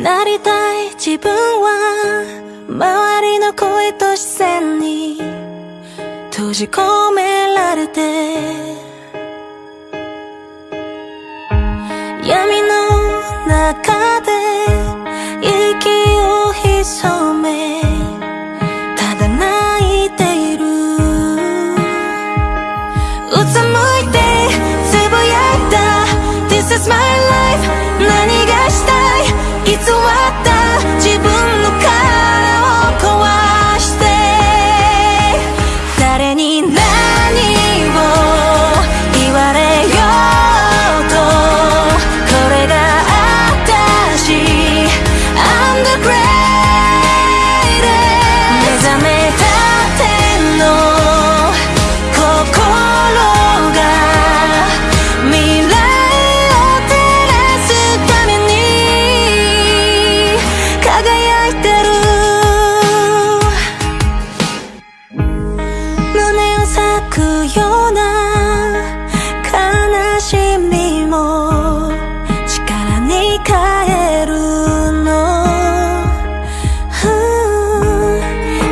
なりたい自分は周りの声と視線に閉じ込められて。闇の中で咲くような悲しみも力に変えるの、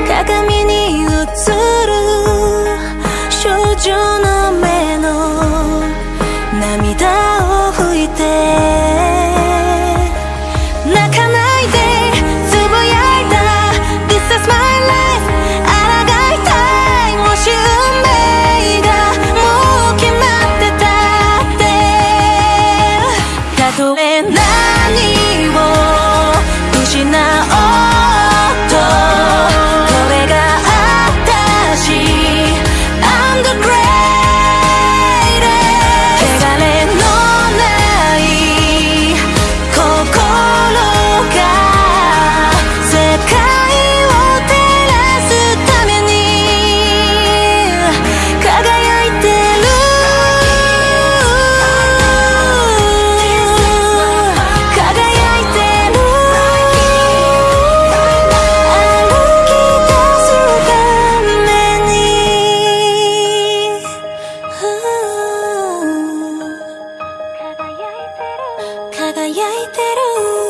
鏡に映る do 焼いてる